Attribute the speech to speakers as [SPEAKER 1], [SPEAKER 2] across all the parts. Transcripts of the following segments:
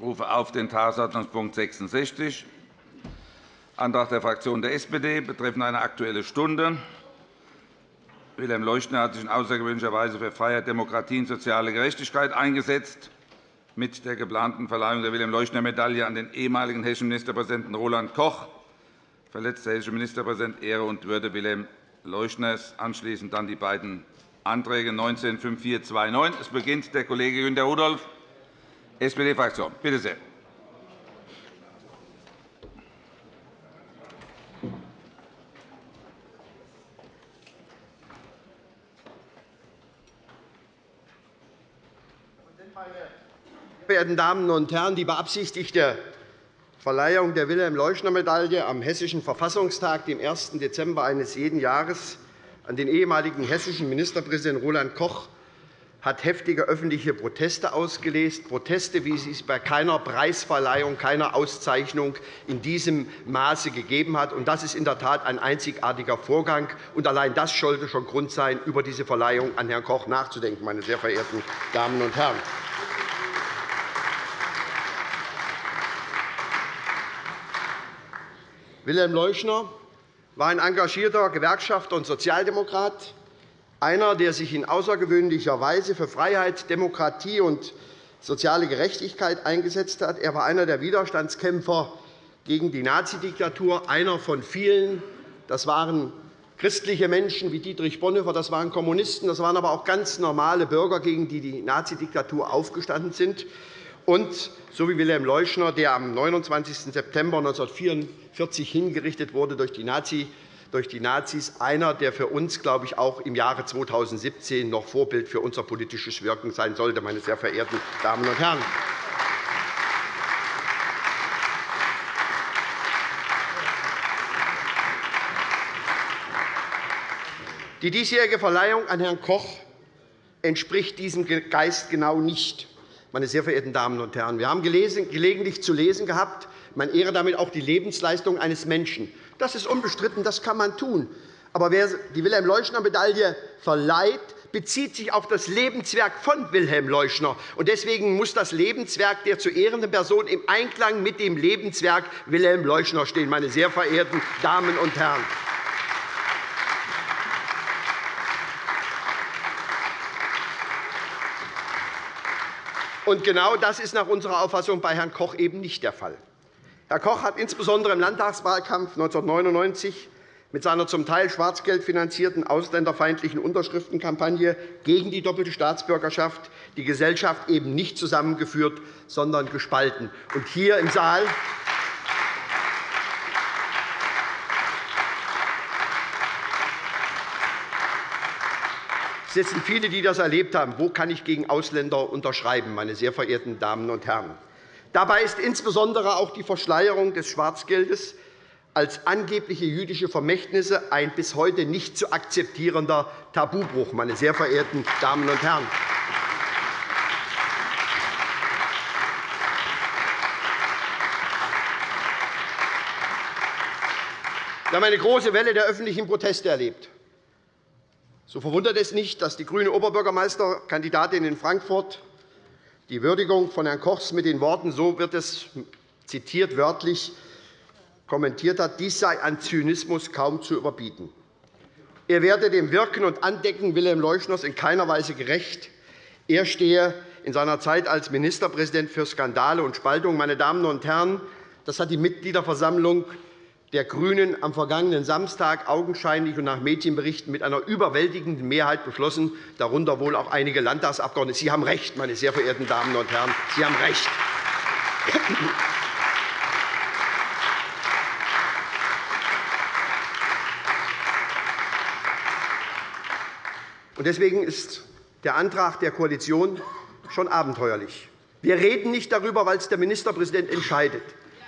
[SPEAKER 1] rufe auf den Tagesordnungspunkt 66, Antrag der Fraktion der SPD betreffend eine Aktuelle Stunde. Wilhelm Leuschner hat sich in außergewöhnlicher Weise für Freiheit, Demokratie und soziale Gerechtigkeit eingesetzt. Mit der geplanten Verleihung der Wilhelm-Leuschner-Medaille an den ehemaligen hessischen Ministerpräsidenten Roland Koch verletzt der hessische Ministerpräsident Ehre und Würde Wilhelm Leuschners. Anschließend dann die beiden Anträge 19 5429. Es beginnt der Kollege Günter Rudolph, SPD-Fraktion. Bitte sehr.
[SPEAKER 2] verehrten Damen und Herren! Die beabsichtigte Verleihung der Wilhelm-Leuschner-Medaille am Hessischen Verfassungstag, dem 1. Dezember eines jeden Jahres, an den ehemaligen hessischen Ministerpräsidenten Roland Koch hat heftige öffentliche Proteste ausgelöst, Proteste, wie sie es bei keiner Preisverleihung, keiner Auszeichnung in diesem Maße gegeben hat. Das ist in der Tat ein einzigartiger Vorgang. Und allein das sollte schon Grund sein, über diese Verleihung an Herrn Koch nachzudenken, meine sehr verehrten Damen und Herren. Wilhelm Leuschner war ein engagierter Gewerkschafter und Sozialdemokrat, einer, der sich in außergewöhnlicher Weise für Freiheit, Demokratie und soziale Gerechtigkeit eingesetzt hat. Er war einer der Widerstandskämpfer gegen die Nazidiktatur, einer von vielen. Das waren christliche Menschen wie Dietrich Bonhoeffer, das waren Kommunisten, das waren aber auch ganz normale Bürger, gegen die die Nazidiktatur aufgestanden sind und so wie Wilhelm Leuschner, der am 29. September 1944 hingerichtet wurde durch die, Nazi, durch die Nazis, einer, der für uns, glaube ich, auch im Jahre 2017 noch Vorbild für unser politisches Wirken sein sollte, meine sehr verehrten Damen und Herren. Die diesjährige Verleihung an Herrn Koch entspricht diesem Geist genau nicht meine sehr verehrten Damen und Herren. Wir haben gelegentlich zu lesen gehabt, man ehre damit auch die Lebensleistung eines Menschen. Das ist unbestritten, das kann man tun. Aber wer die Wilhelm-Leuschner-Medaille verleiht, bezieht sich auf das Lebenswerk von Wilhelm Leuschner. Deswegen muss das Lebenswerk der zu ehrenden Person im Einklang mit dem Lebenswerk Wilhelm Leuschner stehen, meine sehr verehrten Damen und Herren. Und genau das ist nach unserer Auffassung bei Herrn Koch eben nicht der Fall. Herr Koch hat insbesondere im Landtagswahlkampf 1999 mit seiner zum Teil schwarzgeldfinanzierten ausländerfeindlichen Unterschriftenkampagne gegen die doppelte Staatsbürgerschaft die Gesellschaft eben nicht zusammengeführt, sondern gespalten. Und hier im Saal sitzen viele, die das erlebt haben. Wo kann ich gegen Ausländer unterschreiben, meine sehr verehrten Damen und Herren? Dabei ist insbesondere auch die Verschleierung des Schwarzgeldes als angebliche jüdische Vermächtnisse ein bis heute nicht zu akzeptierender Tabubruch, meine sehr verehrten Damen und Herren. Wir haben eine große Welle der öffentlichen Proteste erlebt. So verwundert es nicht, dass die grüne Oberbürgermeisterkandidatin in Frankfurt die Würdigung von Herrn Kochs mit den Worten, so wird es zitiert wörtlich, kommentiert hat, dies sei an Zynismus kaum zu überbieten. Er werde dem Wirken und Andecken Wilhelm Leuschners in keiner Weise gerecht. Er stehe in seiner Zeit als Ministerpräsident für Skandale und Spaltung. Meine Damen und Herren, das hat die Mitgliederversammlung der GRÜNEN am vergangenen Samstag augenscheinlich und nach Medienberichten mit einer überwältigenden Mehrheit beschlossen, darunter wohl auch einige Landtagsabgeordnete. Sie haben recht, meine sehr verehrten Damen und Herren. Sie haben recht. Deswegen ist der Antrag der Koalition schon abenteuerlich. Wir reden nicht darüber, weil es der Ministerpräsident entscheidet.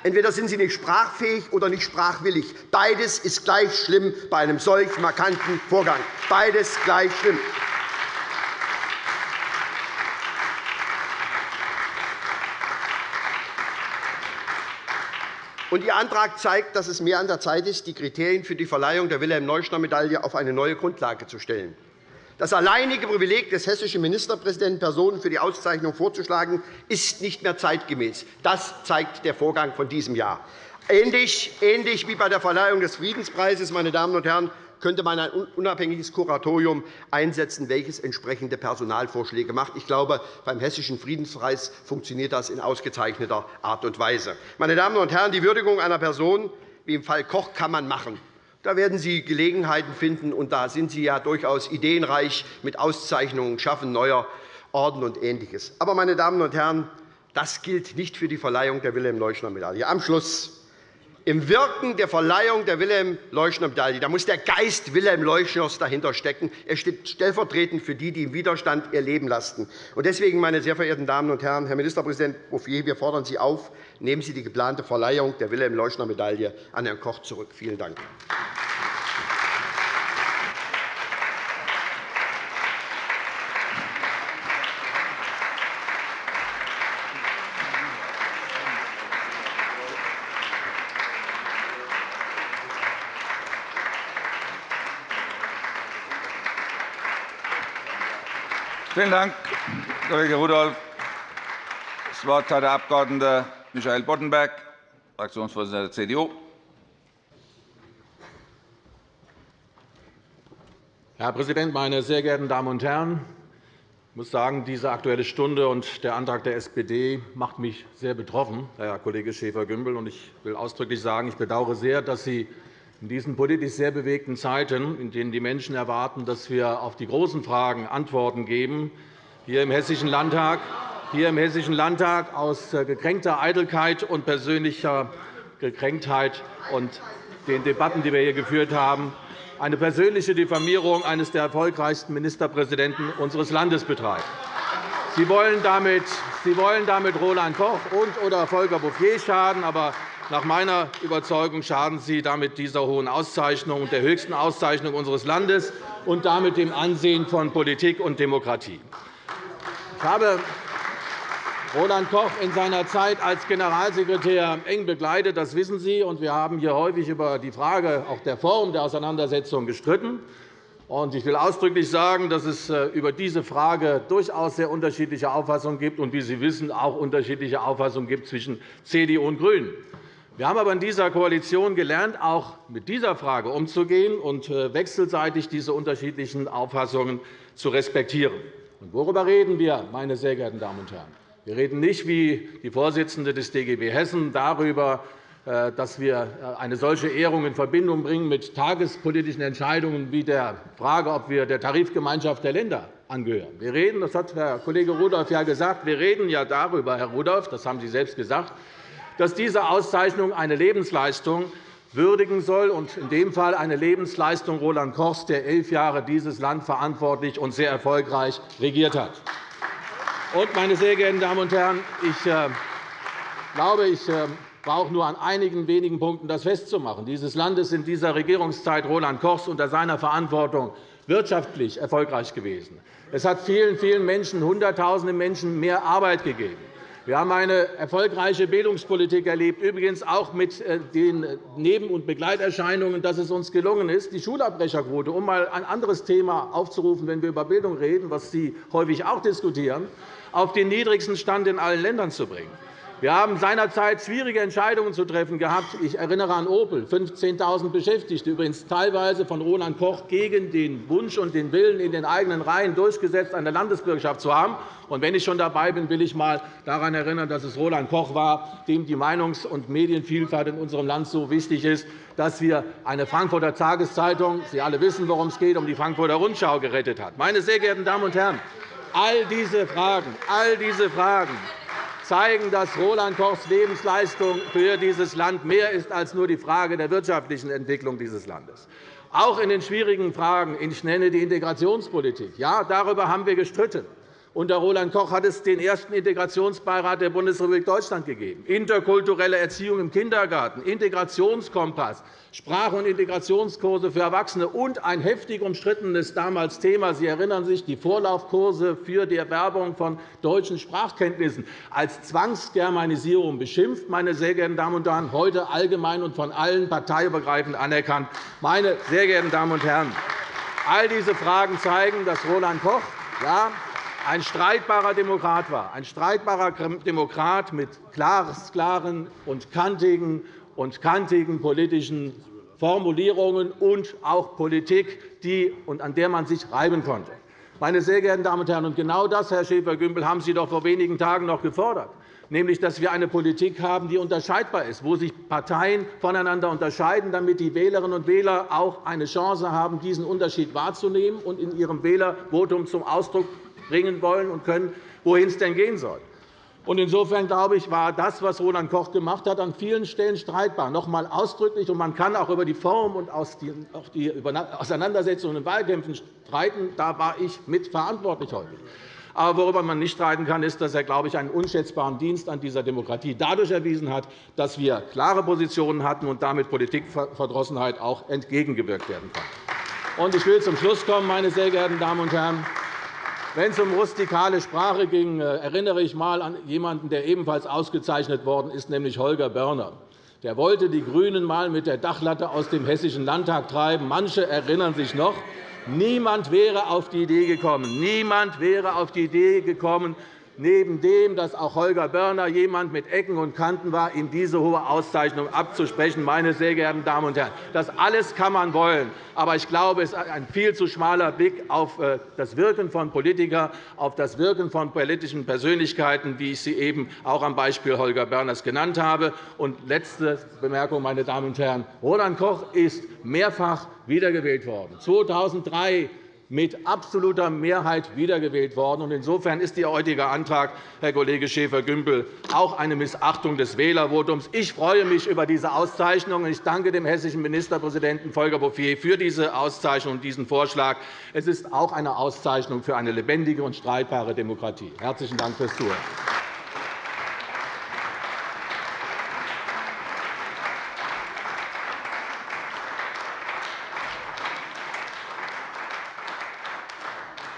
[SPEAKER 2] Entweder sind Sie nicht sprachfähig oder nicht sprachwillig. Beides ist gleich schlimm bei einem solch markanten Vorgang. Beides gleich schlimm. Und Ihr Antrag zeigt, dass es mehr an der Zeit ist, die Kriterien für die Verleihung der Wilhelm-Leuschner-Medaille auf eine neue Grundlage zu stellen. Das alleinige Privileg des hessischen Ministerpräsidenten, Personen für die Auszeichnung vorzuschlagen, ist nicht mehr zeitgemäß. Das zeigt der Vorgang von diesem Jahr. Ähnlich, ähnlich wie bei der Verleihung des Friedenspreises, meine Damen und Herren, könnte man ein unabhängiges Kuratorium einsetzen, welches entsprechende Personalvorschläge macht. Ich glaube, beim Hessischen Friedenspreis funktioniert das in ausgezeichneter Art und Weise. Meine Damen und Herren, die Würdigung einer Person wie im Fall Koch kann man machen. Da werden Sie Gelegenheiten finden, und da sind Sie ja durchaus ideenreich mit Auszeichnungen, Schaffen neuer Orden und Ähnliches. Aber, meine Damen und Herren, das gilt nicht für die Verleihung der Wilhelm-Leuschner-Medaille. Am Schluss im Wirken der Verleihung der Wilhelm-Leuschner-Medaille da muss der Geist Wilhelm Leuschners dahinter stecken. Er steht stellvertretend für die, die im Widerstand ihr Leben lasten. Deswegen, meine sehr verehrten Damen und Herren, Herr Ministerpräsident Bouffier, wir fordern Sie auf, nehmen Sie die geplante Verleihung der Wilhelm-Leuschner-Medaille an Herrn Koch zurück. Vielen Dank.
[SPEAKER 1] Vielen Dank, Kollege Rudolph. Das Wort hat der Abg. Michael Boddenberg, Fraktionsvorsitzender der CDU.
[SPEAKER 3] Herr Präsident, meine sehr geehrten Damen und Herren! Ich muss sagen, diese Aktuelle Stunde und der Antrag der SPD macht mich sehr betroffen, Herr Kollege Schäfer-Gümbel. Ich will ausdrücklich sagen, ich bedauere sehr, dass Sie in diesen politisch sehr bewegten Zeiten, in denen die Menschen erwarten, dass wir auf die großen Fragen Antworten geben, hier im Hessischen Landtag, hier im Hessischen Landtag aus äh, gekränkter Eitelkeit und persönlicher Gekränktheit und den Debatten, die wir hier geführt haben, eine persönliche Diffamierung eines der erfolgreichsten Ministerpräsidenten unseres Landes betreiben. Sie wollen damit, Sie wollen damit Roland Koch und oder Volker Bouffier schaden, aber nach meiner Überzeugung schaden Sie damit dieser hohen Auszeichnung, der höchsten Auszeichnung unseres Landes und damit dem Ansehen von Politik und Demokratie. Ich habe Roland Koch in seiner Zeit als Generalsekretär eng begleitet. Das wissen Sie. Wir haben hier häufig über die Frage auch der Form der Auseinandersetzung gestritten. Ich will ausdrücklich sagen, dass es äh, über diese Frage durchaus sehr unterschiedliche Auffassungen gibt und, wie Sie wissen, auch unterschiedliche Auffassungen gibt zwischen CDU und GRÜNEN. Wir haben aber in dieser Koalition gelernt, auch mit dieser Frage umzugehen und äh, wechselseitig diese unterschiedlichen Auffassungen zu respektieren. Und worüber reden wir, meine sehr geehrten Damen und Herren? Wir reden nicht, wie die Vorsitzende des DGB Hessen, darüber, äh, dass wir äh, eine solche Ehrung in Verbindung bringen mit tagespolitischen Entscheidungen wie der Frage, ob wir der Tarifgemeinschaft der Länder angehören. Wir reden, das hat Herr Kollege Rudolph ja gesagt, wir reden ja darüber, Herr Rudolph, das haben Sie selbst gesagt, dass diese Auszeichnung eine Lebensleistung würdigen soll, und in dem Fall eine Lebensleistung Roland Kochs, der elf Jahre dieses Land verantwortlich und sehr erfolgreich regiert hat. Und, meine sehr geehrten Damen und Herren, ich äh, glaube, ich äh, brauche nur an einigen wenigen Punkten das festzumachen. Dieses Land ist in dieser Regierungszeit Roland Kochs unter seiner Verantwortung wirtschaftlich erfolgreich gewesen. Es hat vielen, vielen Menschen, Hunderttausenden Menschen mehr Arbeit gegeben. Wir haben eine erfolgreiche Bildungspolitik erlebt, übrigens auch mit äh, den Neben- und Begleiterscheinungen, dass es uns gelungen ist, die Schulabbrecherquote, um einmal ein anderes Thema aufzurufen, wenn wir über Bildung reden, was Sie häufig auch diskutieren, auf den niedrigsten Stand in allen Ländern zu bringen. Wir haben seinerzeit schwierige Entscheidungen zu treffen gehabt. Ich erinnere an Opel, 15.000 Beschäftigte, übrigens teilweise von Roland Koch gegen den Wunsch und den Willen in den eigenen Reihen durchgesetzt, eine Landesbürgerschaft zu haben. Und wenn ich schon dabei bin, will ich einmal daran erinnern, dass es Roland Koch war, dem die Meinungs- und Medienvielfalt in unserem Land so wichtig ist, dass wir eine Frankfurter Tageszeitung, Sie alle wissen, worum es geht, um die Frankfurter Rundschau gerettet hat. Meine sehr geehrten Damen und Herren, all diese Fragen, all diese Fragen zeigen, dass Roland Kochs Lebensleistung für dieses Land mehr ist als nur die Frage der wirtschaftlichen Entwicklung dieses Landes. Auch in den schwierigen Fragen, ich nenne die Integrationspolitik, ja, darüber haben wir gestritten. Unter Roland Koch hat es den ersten Integrationsbeirat der Bundesrepublik Deutschland gegeben, interkulturelle Erziehung im Kindergarten, Integrationskompass, Sprach- und Integrationskurse für Erwachsene und ein heftig umstrittenes damals Thema. Sie erinnern sich, die Vorlaufkurse für die Erwerbung von deutschen Sprachkenntnissen als Zwangsgermanisierung beschimpft, meine sehr geehrten Damen und Herren, heute allgemein und von allen parteiübergreifend anerkannt. Meine sehr geehrten Damen und Herren, All diese Fragen zeigen, dass Roland Koch ja, ein streitbarer Demokrat war, ein streitbarer Demokrat mit klaren und kantigen, und kantigen politischen Formulierungen und auch Politik, die, und an der man sich reiben konnte. Meine sehr geehrten Damen und Herren, und genau das, Herr Schäfer-Gümbel, haben Sie doch vor wenigen Tagen noch gefordert nämlich dass wir eine Politik haben, die unterscheidbar ist, wo sich Parteien voneinander unterscheiden, damit die Wählerinnen und Wähler auch eine Chance haben, diesen Unterschied wahrzunehmen und in ihrem Wählervotum zum Ausdruck bringen wollen und können, wohin es denn gehen soll. Insofern glaube ich, war das, was Roland Koch gemacht hat, an vielen Stellen streitbar. Noch einmal ausdrücklich, und man kann auch über die Form und auch die Auseinandersetzungen in Wahlkämpfen streiten. Da war ich mitverantwortlich häufig. Aber worüber man nicht streiten kann, ist, dass er, glaube ich, einen unschätzbaren Dienst an dieser Demokratie dadurch erwiesen hat, dass wir klare Positionen hatten und damit Politikverdrossenheit auch entgegengewirkt werden konnte. Ich will zum Schluss kommen, meine sehr geehrten Damen und Herren. Wenn es um rustikale Sprache ging, äh, erinnere ich einmal an jemanden, der ebenfalls ausgezeichnet worden ist, nämlich Holger Börner. Der wollte die GRÜNEN einmal mit der Dachlatte aus dem Hessischen Landtag treiben. Manche erinnern sich noch. Niemand wäre auf die Idee gekommen, niemand wäre auf die Idee gekommen, neben dem, dass auch Holger Börner jemand mit Ecken und Kanten war, ihm diese hohe Auszeichnung abzusprechen. Meine sehr geehrten Damen und Herren, das alles kann man wollen. Aber ich glaube, es ist ein viel zu schmaler Blick auf äh, das Wirken von Politikern, auf das Wirken von politischen Persönlichkeiten, wie ich sie eben auch am Beispiel Holger Börners genannt habe. Und letzte Bemerkung, meine Damen und Herren. Roland Koch ist mehrfach wiedergewählt worden. 2003 mit absoluter Mehrheit wiedergewählt worden. Insofern ist Ihr heutiger Antrag, Herr Kollege Schäfer-Gümbel, auch eine Missachtung des Wählervotums. Ich freue mich über diese Auszeichnung. Ich danke dem hessischen Ministerpräsidenten Volker Bouffier für diese Auszeichnung und diesen Vorschlag. Es ist auch eine Auszeichnung für eine lebendige und streitbare Demokratie. – Herzlichen Dank fürs Zuhören.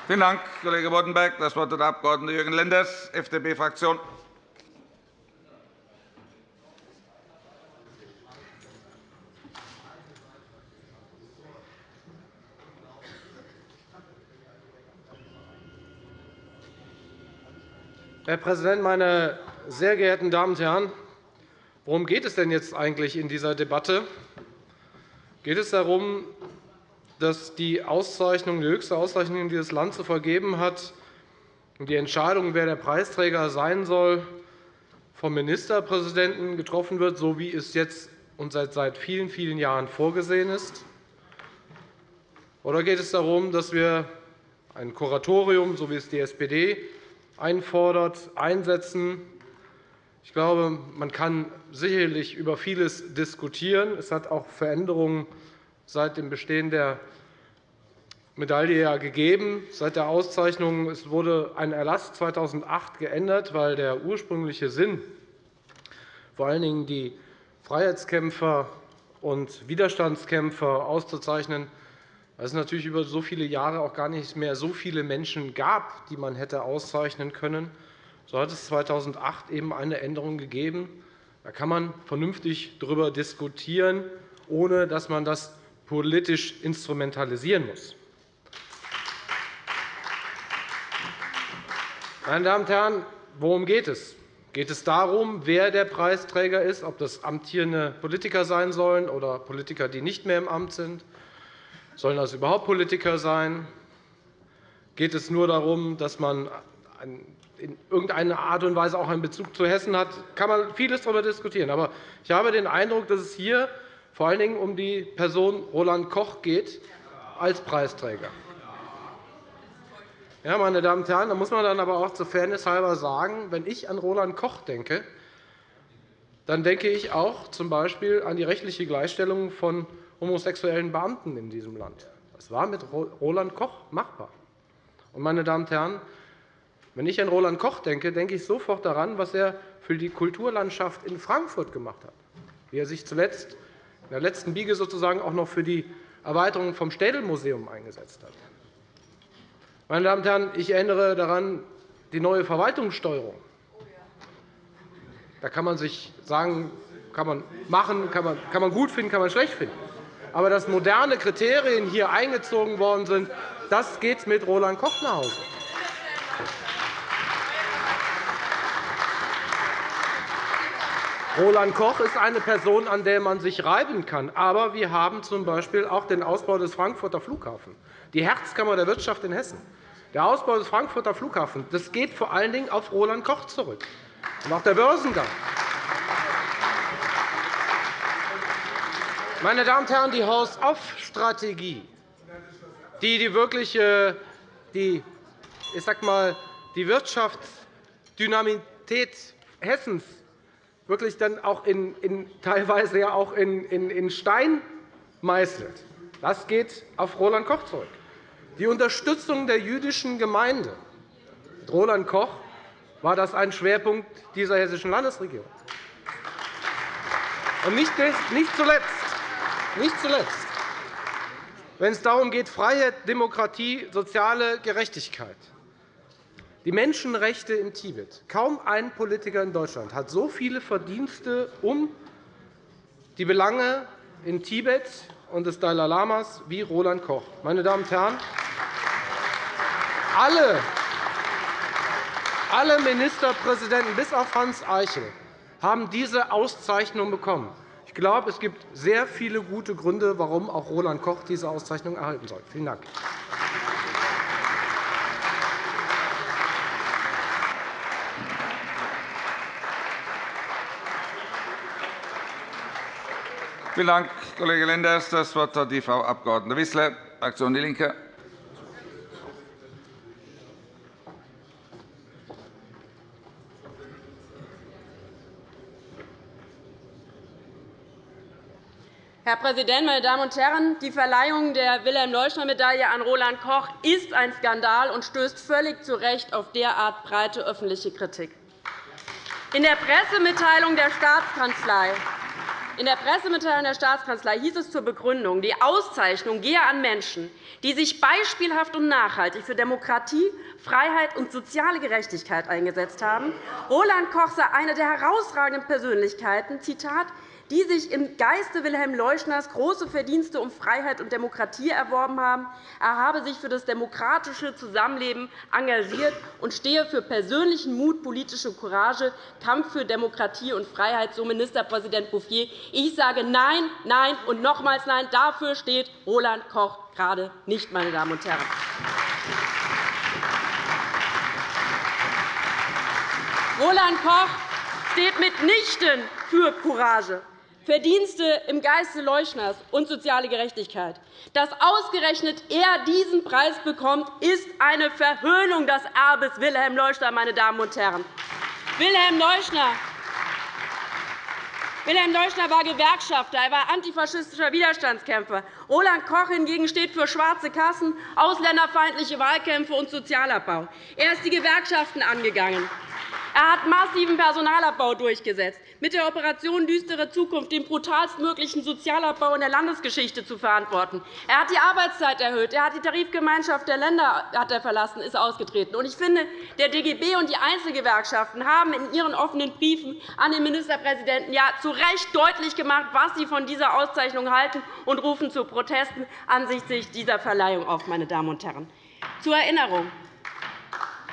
[SPEAKER 1] Vielen Dank, Kollege Boddenberg. – Das Wort hat der Abg. Jürgen Lenders, FDP-Fraktion.
[SPEAKER 4] Herr Präsident, meine sehr geehrten Damen und Herren! Worum geht es denn jetzt eigentlich in dieser Debatte? Geht es darum, dass die Auszeichnung, die höchste Auszeichnung, die das Land zu vergeben hat, und die Entscheidung, wer der Preisträger sein soll, vom Ministerpräsidenten getroffen wird, so wie es jetzt und seit vielen, vielen Jahren vorgesehen ist? Oder geht es darum, dass wir ein Kuratorium, so wie es die SPD einfordert, einsetzen? Ich glaube, man kann sicherlich über vieles diskutieren. Es hat auch Veränderungen seit dem Bestehen der Medaille ja gegeben. Seit der Auszeichnung es wurde ein Erlass 2008 geändert, weil der ursprüngliche Sinn, vor allen Dingen die Freiheitskämpfer und Widerstandskämpfer auszuzeichnen, weil es natürlich über so viele Jahre auch gar nicht mehr so viele Menschen gab, die man hätte auszeichnen können. So hat es 2008 eben eine Änderung gegeben. Da kann man vernünftig darüber diskutieren, ohne dass man das politisch instrumentalisieren muss. Meine Damen und Herren, worum geht es? Geht es darum, wer der Preisträger ist, ob das amtierende Politiker sein sollen oder Politiker, die nicht mehr im Amt sind? Sollen das überhaupt Politiker sein? Geht es nur darum, dass man in irgendeiner Art und Weise auch einen Bezug zu Hessen hat? Kann man vieles darüber diskutieren. Aber ich habe den Eindruck, dass es hier vor allen Dingen um die Person Roland Koch geht als Preisträger. Ja, meine Damen und Herren, da muss man dann aber auch zur Fairness halber sagen, wenn ich an Roland Koch denke, dann denke ich auch z.B. an die rechtliche Gleichstellung von homosexuellen Beamten in diesem Land. Das war mit Roland Koch machbar. Und, meine Damen und Herren, wenn ich an Roland Koch denke, denke ich sofort daran, was er für die Kulturlandschaft in Frankfurt gemacht hat, wie er sich zuletzt in der letzten Biege sozusagen auch noch für die Erweiterung vom Städel-Museum eingesetzt hat. Meine Damen und Herren, ich erinnere daran die neue Verwaltungssteuerung. Da kann man sich sagen, kann man machen, kann man, kann man gut finden, kann man schlecht finden. Aber dass moderne Kriterien hier eingezogen worden sind, das geht mit Roland Koch nach Hause. Roland Koch ist eine Person, an der man sich reiben kann. Aber wir haben z.B. auch den Ausbau des Frankfurter Flughafens, die Herzkammer der Wirtschaft in Hessen. Der Ausbau des Frankfurter Flughafens das geht vor allen Dingen auf Roland Koch zurück und auch der Börsengang. Meine Damen und Herren, die Haus-auf-Strategie, die die wirkliche die, ich sag mal, die Wirtschaftsdynamität Hessens wirklich dann auch in, in, teilweise ja auch in, in, in Stein meißelt. Das geht auf Roland Koch zurück. Die Unterstützung der jüdischen Gemeinde. Roland Koch war das ein Schwerpunkt dieser hessischen Landesregierung. Und nicht zuletzt, nicht zuletzt wenn es darum geht, Freiheit, Demokratie, soziale Gerechtigkeit. Die Menschenrechte in Tibet. Kaum ein Politiker in Deutschland hat so viele Verdienste um die Belange in Tibet und des Dalai Lamas wie Roland Koch. Meine Damen und Herren, alle, alle Ministerpräsidenten bis auf Hans Eichel haben diese Auszeichnung bekommen. Ich glaube, es gibt sehr viele gute Gründe, warum auch Roland Koch diese Auszeichnung erhalten soll. Vielen Dank.
[SPEAKER 1] Vielen Dank, Kollege Lenders. – Das Wort hat die Frau Abg. Wissler, Fraktion DIE LINKE.
[SPEAKER 5] Herr Präsident, meine Damen und Herren! Die Verleihung der Wilhelm-Leuschner-Medaille an Roland Koch ist ein Skandal und stößt völlig zu Recht auf derart breite öffentliche Kritik. In der Pressemitteilung der Staatskanzlei in der Pressemitteilung der Staatskanzlei hieß es zur Begründung, die Auszeichnung gehe an Menschen, die sich beispielhaft und nachhaltig für Demokratie, Freiheit und soziale Gerechtigkeit eingesetzt haben. Roland Koch sei eine der herausragenden Persönlichkeiten, Zitat, die sich im Geiste Wilhelm Leuschners große Verdienste um Freiheit und Demokratie erworben haben. Er habe sich für das demokratische Zusammenleben engagiert und stehe für persönlichen Mut, politische Courage, Kampf für Demokratie und Freiheit, so Ministerpräsident Bouffier. Ich sage Nein, Nein und nochmals Nein. Dafür steht Roland Koch gerade nicht, meine Damen und Herren. Roland Koch steht mitnichten für Courage. Verdienste im Geiste Leuschners und soziale Gerechtigkeit. Dass ausgerechnet er diesen Preis bekommt, ist eine Verhöhnung des Erbes Wilhelm Leuschner. Meine Damen und Herren. Wilhelm Leuschner Wilhelm Leuschner war Gewerkschafter, er war antifaschistischer Widerstandskämpfer. Roland Koch hingegen steht für schwarze Kassen, ausländerfeindliche Wahlkämpfe und Sozialabbau. Er ist die Gewerkschaften angegangen. Er hat massiven Personalabbau durchgesetzt, mit der Operation Düstere Zukunft den brutalstmöglichen Sozialabbau in der Landesgeschichte zu verantworten. Er hat die Arbeitszeit erhöht. Er hat die Tarifgemeinschaft der Länder hat er verlassen, ist ausgetreten. Ich finde, der DGB und die Einzelgewerkschaften haben in ihren offenen Briefen an den Ministerpräsidenten ja zu Recht deutlich gemacht, was sie von dieser Auszeichnung halten, und rufen zu Protesten ansichtlich dieser Verleihung auf. Meine Damen und Herren. Zur Erinnerung.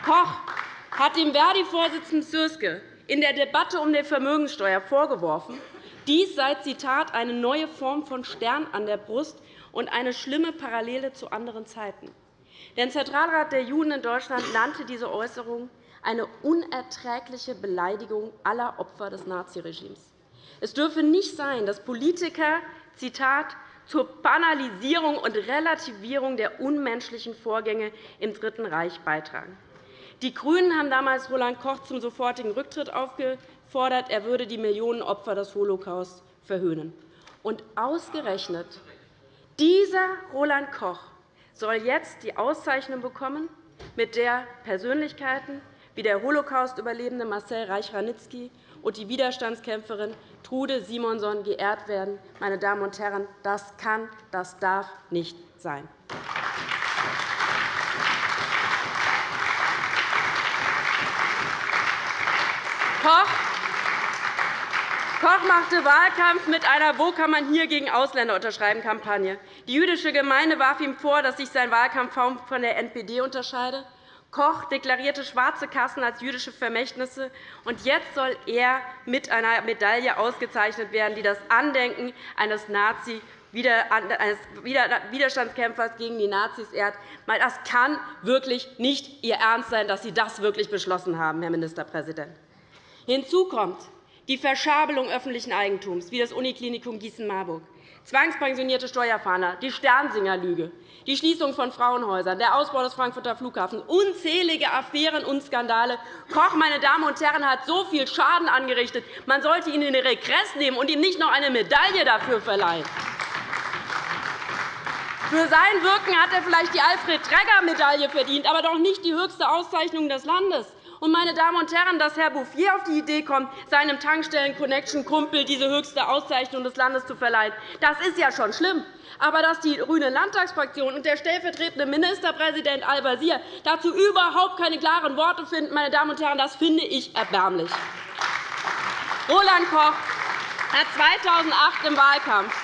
[SPEAKER 5] Koch hat dem Verdi-Vorsitzenden Sürske in der Debatte um die Vermögenssteuer vorgeworfen, dies sei Zitat, eine neue Form von Stern an der Brust und eine schlimme Parallele zu anderen Zeiten. Der Zentralrat der Juden in Deutschland nannte diese Äußerung eine unerträgliche Beleidigung aller Opfer des Naziregimes. Es dürfe nicht sein, dass Politiker Zitat, zur Banalisierung und Relativierung der unmenschlichen Vorgänge im Dritten Reich beitragen. Die GRÜNEN haben damals Roland Koch zum sofortigen Rücktritt aufgefordert. Er würde die Millionen Opfer des Holocaust verhöhnen. Und ausgerechnet dieser Roland Koch soll jetzt die Auszeichnung bekommen, mit der Persönlichkeiten wie der Holocaust-Überlebende Marcel Reich-Ranitzky und die Widerstandskämpferin Trude Simonson geehrt werden. Meine Damen und Herren, das kann, das darf nicht sein. Koch Koch machte Wahlkampf mit einer Wo kann man hier gegen Ausländer unterschreiben Kampagne. Die jüdische Gemeinde warf ihm vor, dass sich sein Wahlkampf kaum von der NPD unterscheide. Koch deklarierte schwarze Kassen als jüdische Vermächtnisse. Und jetzt soll er mit einer Medaille ausgezeichnet werden, die das Andenken eines Nazi eines Widerstandskämpfers gegen die Nazis ehrt. Das kann wirklich nicht Ihr Ernst sein, dass Sie das wirklich beschlossen haben, Herr Ministerpräsident. Hinzu kommt die Verschabelung öffentlichen Eigentums, wie das Uniklinikum Gießen-Marburg, zwangspensionierte Steuerfahnder, die Sternsinger-Lüge, die Schließung von Frauenhäusern, der Ausbau des Frankfurter Flughafens, unzählige Affären und Skandale. Koch, meine Damen und Herren, hat so viel Schaden angerichtet, man sollte ihn in den Regress nehmen und ihm nicht noch eine Medaille dafür verleihen. Für sein Wirken hat er vielleicht die Alfred-Träger-Medaille verdient, aber doch nicht die höchste Auszeichnung des Landes. Und, meine Damen und Herren, dass Herr Bouffier auf die Idee kommt, seinem Tankstellen-Connection-Kumpel diese höchste Auszeichnung des Landes zu verleihen, das ist ja schon schlimm. Aber dass die grüne Landtagsfraktion und der stellvertretende Ministerpräsident Al-Wazir dazu überhaupt keine klaren Worte finden, meine Damen und Herren, das finde ich erbärmlich. Roland Koch hat 2008 im Wahlkampf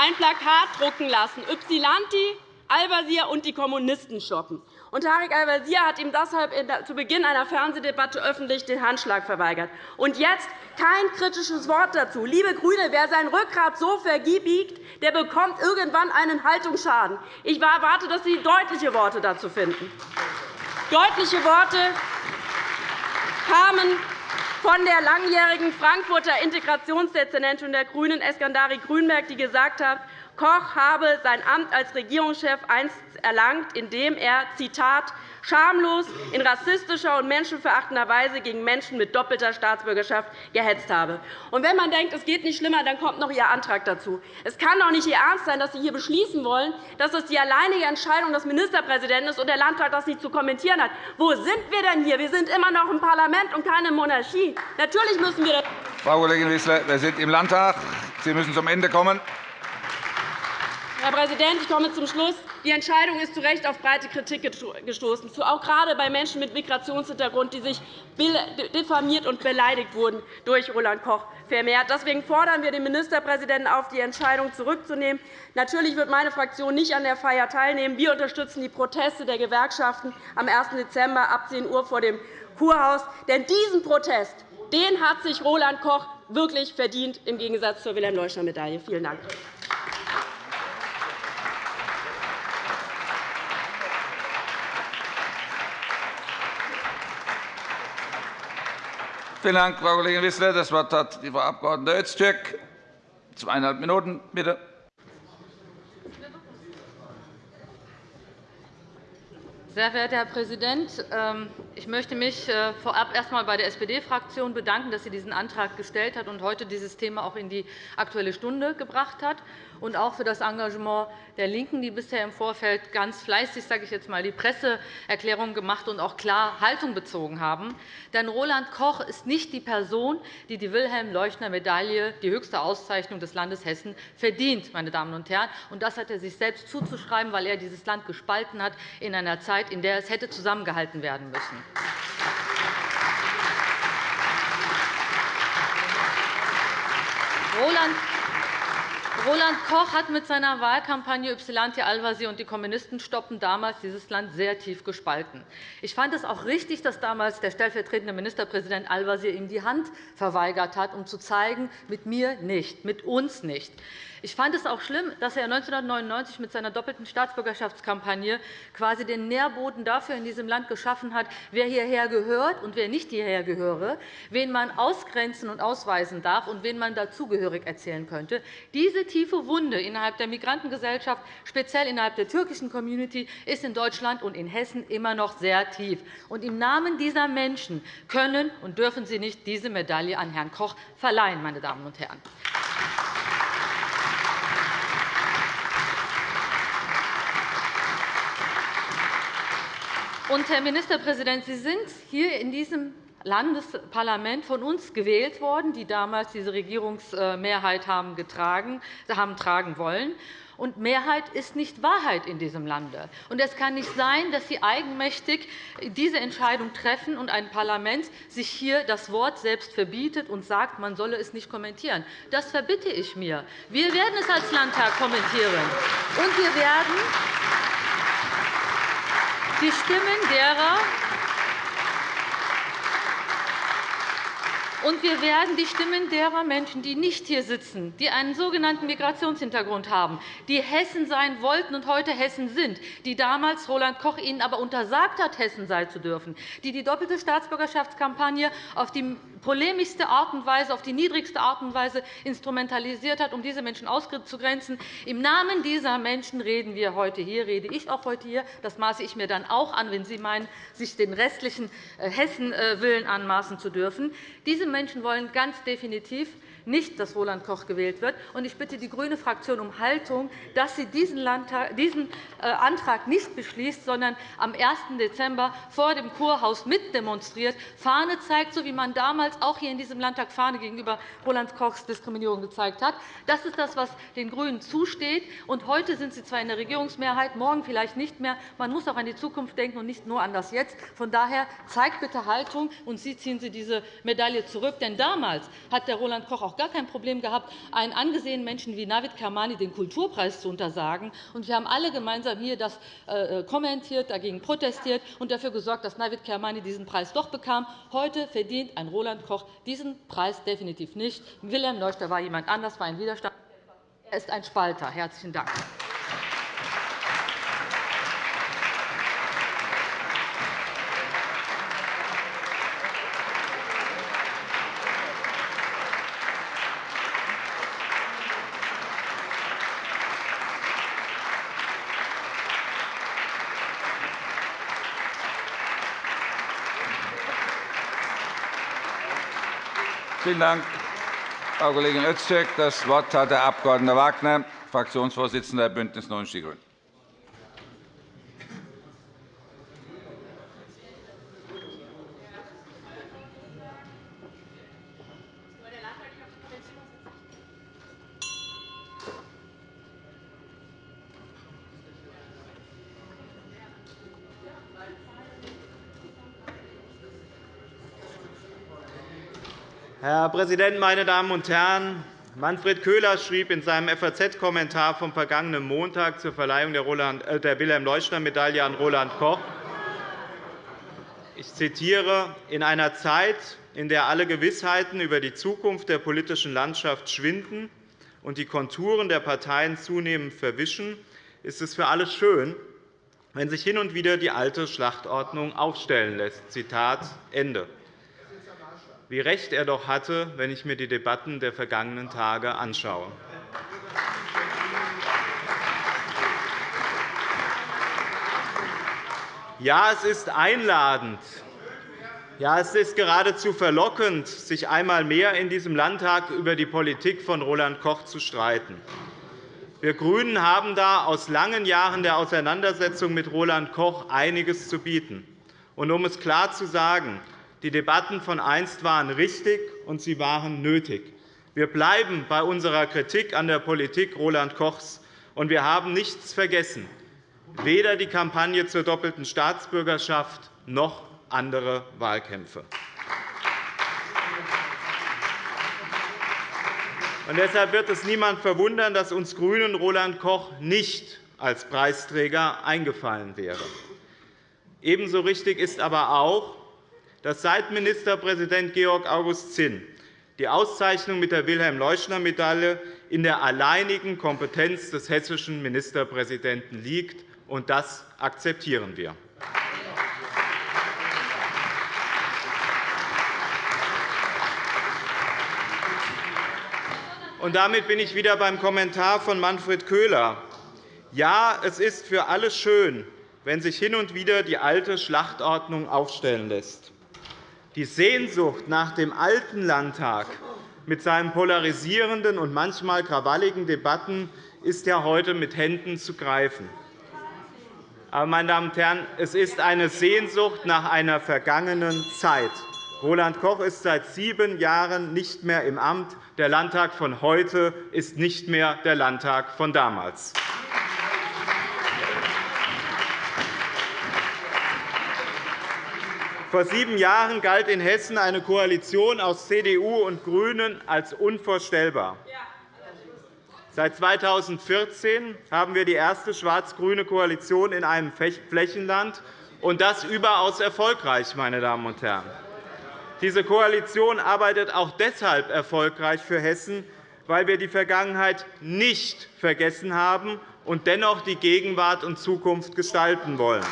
[SPEAKER 5] ein Plakat drucken lassen, Ypsilanti, Al-Wazir und die Kommunisten shoppen. Und Tarek Al-Wazir hat ihm deshalb zu Beginn einer Fernsehdebatte öffentlich den Handschlag verweigert. Und jetzt kein kritisches Wort dazu. Liebe GRÜNE, wer sein Rückgrat so verbiegt, der bekommt irgendwann einen Haltungsschaden. Ich erwarte, dass Sie deutliche Worte dazu finden. Deutliche Worte kamen von der langjährigen Frankfurter Integrationsdezernentin der GRÜNEN, Eskandari Grünberg, die gesagt hat, Koch habe sein Amt als Regierungschef einst erlangt, indem er Zitat, schamlos in rassistischer und menschenverachtender Weise gegen Menschen mit doppelter Staatsbürgerschaft gehetzt habe. Und wenn man denkt, es geht nicht schlimmer, dann kommt noch Ihr Antrag dazu. Es kann doch nicht Ihr Ernst sein, dass Sie hier beschließen wollen, dass es die alleinige Entscheidung des Ministerpräsidenten ist und der Landtag das nicht zu kommentieren hat. Wo sind wir denn hier? Wir sind immer noch im Parlament und keine Monarchie. Natürlich müssen wir das
[SPEAKER 1] Frau Kollegin Wissler, wir sind im Landtag. Sie müssen zum Ende kommen.
[SPEAKER 5] Herr Präsident, ich komme zum Schluss. Die Entscheidung ist zu Recht auf breite Kritik gestoßen, auch gerade bei Menschen mit Migrationshintergrund, die sich diffamiert und beleidigt wurden durch Roland Koch vermehrt. Deswegen fordern wir den Ministerpräsidenten auf, die Entscheidung zurückzunehmen. Natürlich wird meine Fraktion nicht an der Feier teilnehmen. Wir unterstützen die Proteste der Gewerkschaften am 1. Dezember ab 10 Uhr vor dem Kurhaus. Denn diesen Protest den hat sich Roland Koch wirklich verdient, im Gegensatz zur Wilhelm-Leuschner-Medaille. Vielen Dank.
[SPEAKER 1] Vielen Dank, Frau Kollegin Wissler. – Das Wort hat die Frau Abg. Öztürk. Zweieinhalb Minuten, bitte.
[SPEAKER 6] Sehr verehrter Herr Präsident! Ähm, ich möchte mich äh, vorab erst einmal bei der SPD-Fraktion bedanken, dass sie diesen Antrag gestellt hat und heute dieses Thema auch in die Aktuelle Stunde gebracht hat und auch für das Engagement der LINKEN, die bisher im Vorfeld ganz fleißig sage ich jetzt mal, die Presseerklärungen gemacht und auch klar Haltung bezogen haben. Denn Roland Koch ist nicht die Person, die die Wilhelm-Leuschner-Medaille, die höchste Auszeichnung des Landes Hessen, verdient. Meine Damen und Herren. Und das hat er sich selbst zuzuschreiben, weil er dieses Land gespalten hat in einer Zeit, in der es hätte zusammengehalten werden müssen. Roland Roland Koch hat mit seiner Wahlkampagne Ypsilanti Al-Wazir und die Kommunisten stoppen damals dieses Land sehr tief gespalten. Ich fand es auch richtig, dass damals der stellvertretende Ministerpräsident Al-Wazir ihm die Hand verweigert hat, um zu zeigen, mit mir nicht, mit uns nicht. Ich fand es auch schlimm, dass er 1999 mit seiner doppelten Staatsbürgerschaftskampagne quasi den Nährboden dafür in diesem Land geschaffen hat, wer hierher gehört und wer nicht hierher gehöre, wen man ausgrenzen und ausweisen darf und wen man dazugehörig erzählen könnte. Diese tiefe Wunde innerhalb der Migrantengesellschaft, speziell innerhalb der türkischen Community, ist in Deutschland und in Hessen immer noch sehr tief. Und Im Namen dieser Menschen können und dürfen Sie nicht diese Medaille an Herrn Koch verleihen. Meine Damen und Herren. Und, Herr Ministerpräsident, Sie sind hier in diesem Landesparlament von uns gewählt worden, die damals diese Regierungsmehrheit haben, getragen, haben tragen wollen. Und Mehrheit ist nicht Wahrheit in diesem Lande. Und es kann nicht sein, dass Sie eigenmächtig diese Entscheidung treffen und ein Parlament sich hier das Wort selbst verbietet und sagt, man solle es nicht kommentieren. Das verbitte ich mir. Wir werden es als Landtag kommentieren. Und wir werden die Stimmen derer, Und wir werden die Stimmen derer Menschen, die nicht hier sitzen, die einen sogenannten Migrationshintergrund haben, die Hessen sein wollten und heute Hessen sind, die damals Roland Koch ihnen aber untersagt hat, Hessen sein zu dürfen, die die doppelte Staatsbürgerschaftskampagne auf die polemischste Art und Weise, auf die niedrigste Art und Weise instrumentalisiert hat, um diese Menschen auszugrenzen. Im Namen dieser Menschen reden wir heute hier, rede ich auch heute hier. Das maße ich mir dann auch an, wenn Sie meinen, sich den restlichen äh, Hessen-Willen anmaßen zu dürfen. Diese Menschen wollen ganz definitiv nicht, dass Roland Koch gewählt wird. Ich bitte die grüne Fraktion um Haltung, dass sie diesen äh, Antrag nicht beschließt, sondern am 1. Dezember vor dem Kurhaus mitdemonstriert, Fahne zeigt, so wie man damals auch hier in diesem Landtag Fahne gegenüber Roland Kochs Diskriminierung gezeigt hat. Das ist das, was den GRÜNEN zusteht. heute sind sie zwar in der Regierungsmehrheit, morgen vielleicht nicht mehr. Man muss auch an die Zukunft denken und nicht nur an das Jetzt. Von daher zeigt bitte Haltung, und Sie ziehen Sie diese Medaille zurück. Denn damals hat der Roland Koch auch gar kein Problem gehabt, einen angesehenen Menschen wie Navid Kermani den Kulturpreis zu untersagen. wir haben alle gemeinsam hier das äh, äh, kommentiert, dagegen protestiert und dafür gesorgt, dass Navid Kermani diesen Preis doch bekam. Heute verdient ein Roland Koch diesen Preis definitiv nicht. Wilhelm Leuchter war jemand anders, war ein Widerstand. Er ist ein Spalter. – Herzlichen Dank.
[SPEAKER 1] Vielen Dank, Frau Kollegin Öztürk. Das Wort hat der Abg. Wagner, Fraktionsvorsitzender der BÜNDNIS 90 die GRÜNEN.
[SPEAKER 7] Herr Präsident, meine Damen und Herren! Manfred Köhler schrieb in seinem FAZ-Kommentar vom vergangenen Montag zur Verleihung der äh, Wilhelm-Leuschner-Medaille an Roland Koch, ich zitiere, in einer Zeit, in der alle Gewissheiten über die Zukunft der politischen Landschaft schwinden und die Konturen der Parteien zunehmend verwischen, ist es für alle schön, wenn sich hin und wieder die alte Schlachtordnung aufstellen lässt. Zitat Ende. Wie recht er doch hatte, wenn ich mir die Debatten der vergangenen Tage anschaue. Ja, es ist einladend. Ja, es ist geradezu verlockend, sich einmal mehr in diesem Landtag über die Politik von Roland Koch zu streiten. Wir GRÜNEN haben da aus langen Jahren der Auseinandersetzung mit Roland Koch einiges zu bieten. Und um es klar zu sagen, die Debatten von einst waren richtig, und sie waren nötig. Wir bleiben bei unserer Kritik an der Politik Roland Kochs, und wir haben nichts vergessen, weder die Kampagne zur doppelten Staatsbürgerschaft noch andere Wahlkämpfe. Und deshalb wird es niemand verwundern, dass uns GRÜNEN Roland Koch nicht als Preisträger eingefallen wäre. Ebenso richtig ist aber auch, dass seit Ministerpräsident Georg August Zinn die Auszeichnung mit der Wilhelm-Leuschner-Medaille in der alleinigen Kompetenz des hessischen Ministerpräsidenten liegt. und Das akzeptieren wir. Und damit bin ich wieder beim Kommentar von Manfred Köhler. Ja, es ist für alle schön, wenn sich hin und wieder die alte Schlachtordnung aufstellen lässt. Die Sehnsucht nach dem alten Landtag mit seinen polarisierenden und manchmal krawalligen Debatten ist ja heute mit Händen zu greifen. Aber, meine Damen und Herren, es ist eine Sehnsucht nach einer vergangenen Zeit. Roland Koch ist seit sieben Jahren nicht mehr im Amt. Der Landtag von heute ist nicht mehr der Landtag von damals. Vor sieben Jahren galt in Hessen eine Koalition aus CDU und GRÜNEN als unvorstellbar. Seit 2014 haben wir die erste schwarz-grüne Koalition in einem Flächenland, und das überaus erfolgreich. Meine Damen und Herren. Diese Koalition arbeitet auch deshalb erfolgreich für Hessen, weil wir die Vergangenheit nicht vergessen haben und dennoch die Gegenwart und Zukunft gestalten wollen.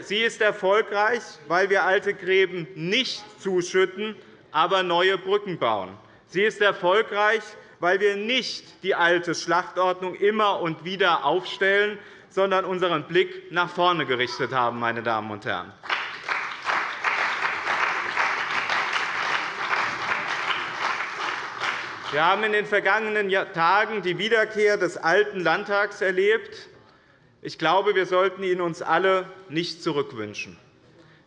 [SPEAKER 7] Sie ist erfolgreich, weil wir alte Gräben nicht zuschütten, aber neue Brücken bauen. Sie ist erfolgreich, weil wir nicht die alte Schlachtordnung immer und wieder aufstellen, sondern unseren Blick nach vorne gerichtet haben. Meine Damen und Herren. Wir haben in den vergangenen Tagen die Wiederkehr des alten Landtags erlebt. Ich glaube, wir sollten ihn uns alle nicht zurückwünschen.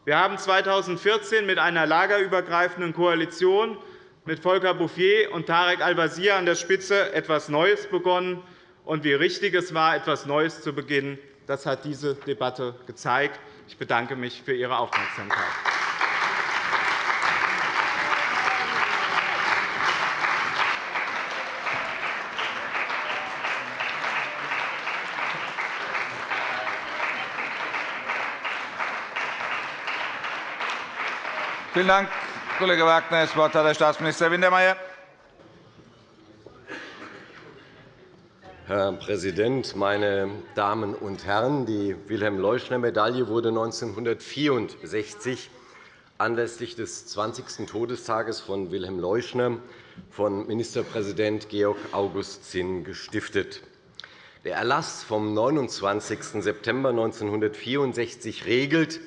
[SPEAKER 7] Wir haben 2014 mit einer lagerübergreifenden Koalition mit Volker Bouffier und Tarek Al-Wazir an der Spitze etwas Neues begonnen. Und wie richtig es war, etwas Neues zu beginnen, das hat diese Debatte gezeigt. Ich bedanke mich für Ihre Aufmerksamkeit.
[SPEAKER 1] Vielen Dank, Kollege Wagner. Das Wort hat der Staatsminister Wintermeyer.
[SPEAKER 8] Herr Präsident, meine Damen und Herren! Die Wilhelm-Leuschner-Medaille wurde 1964 anlässlich des 20. Todestages von Wilhelm Leuschner von Ministerpräsident Georg August Zinn gestiftet. Der Erlass vom 29. September 1964 regelt,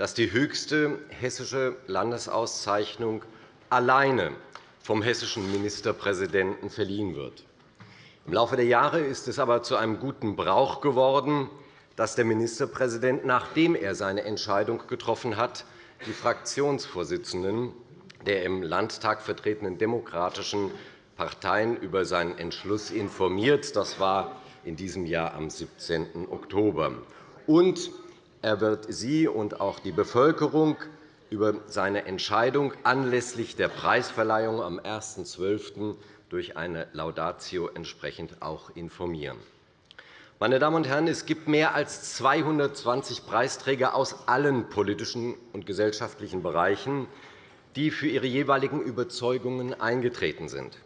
[SPEAKER 8] dass die höchste hessische Landesauszeichnung alleine vom hessischen Ministerpräsidenten verliehen wird. Im Laufe der Jahre ist es aber zu einem guten Brauch geworden, dass der Ministerpräsident, nachdem er seine Entscheidung getroffen hat, die Fraktionsvorsitzenden der im Landtag vertretenen demokratischen Parteien über seinen Entschluss informiert. Das war in diesem Jahr am 17. Oktober. Und er wird Sie und auch die Bevölkerung über seine Entscheidung anlässlich der Preisverleihung am 1.12. durch eine Laudatio entsprechend auch informieren. Meine Damen und Herren, es gibt mehr als 220 Preisträger aus allen politischen und gesellschaftlichen Bereichen, die für ihre jeweiligen Überzeugungen eingetreten sind.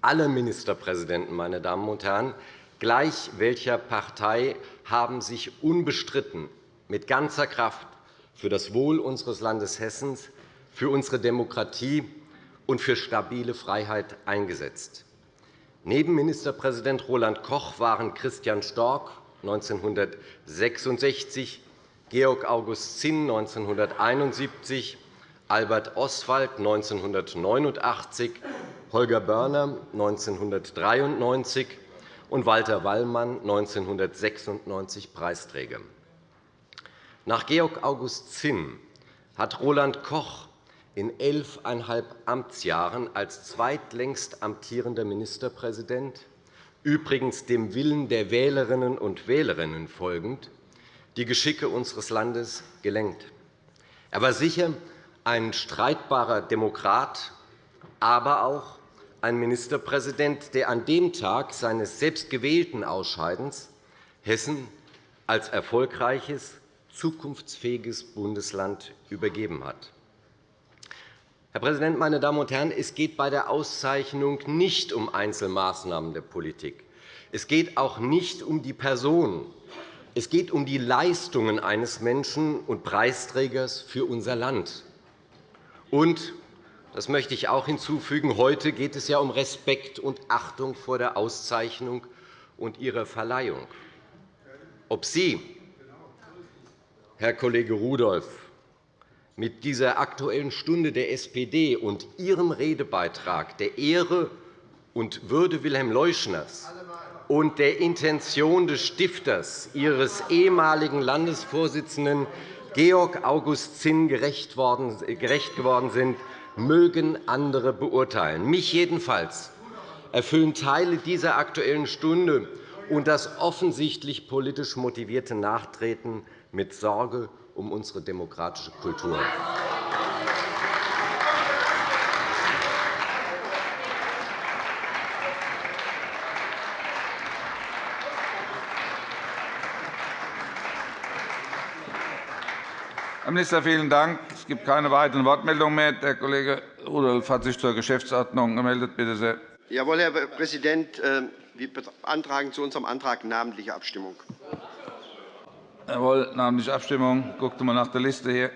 [SPEAKER 8] Alle Ministerpräsidenten, meine Damen und Herren, gleich welcher Partei, haben sich unbestritten mit ganzer Kraft für das Wohl unseres Landes Hessen, für unsere Demokratie und für stabile Freiheit eingesetzt. Neben Ministerpräsident Roland Koch waren Christian Storck 1966, Georg August Zinn 1971, Albert Oswald 1989, Holger Börner 1993 und Walter Wallmann 1996 Preisträger. Nach Georg August Zinn hat Roland Koch in elfeinhalb Amtsjahren als zweitlängst amtierender Ministerpräsident, übrigens dem Willen der Wählerinnen und Wählerinnen folgend, die Geschicke unseres Landes gelenkt. Er war sicher ein streitbarer Demokrat, aber auch ein Ministerpräsident, der an dem Tag seines selbstgewählten Ausscheidens Hessen als erfolgreiches zukunftsfähiges Bundesland übergeben hat. Herr Präsident, meine Damen und Herren! Es geht bei der Auszeichnung nicht um Einzelmaßnahmen der Politik. Es geht auch nicht um die Person. Es geht um die Leistungen eines Menschen und Preisträgers für unser Land. Und das möchte ich auch hinzufügen. Heute geht es ja um Respekt und Achtung vor der Auszeichnung und ihrer Verleihung. Ob Sie Herr Kollege Rudolph, mit dieser Aktuellen Stunde der SPD und Ihrem Redebeitrag der Ehre und Würde Wilhelm Leuschners und der Intention des Stifters, Ihres ehemaligen Landesvorsitzenden Georg August Zinn gerecht geworden sind, mögen andere beurteilen. Mich jedenfalls erfüllen Teile dieser Aktuellen Stunde und das offensichtlich politisch motivierte Nachtreten mit Sorge um unsere demokratische Kultur.
[SPEAKER 1] Herr Minister, vielen Dank. Es gibt keine weiteren Wortmeldungen mehr. Der Kollege Rudolph hat sich zur Geschäftsordnung gemeldet. Bitte sehr.
[SPEAKER 2] Jawohl, Herr Präsident. Äh, wir beantragen zu unserem Antrag namentliche Abstimmung.
[SPEAKER 1] Jawohl, namentliche Abstimmung. Guckt mal nach der Liste hier.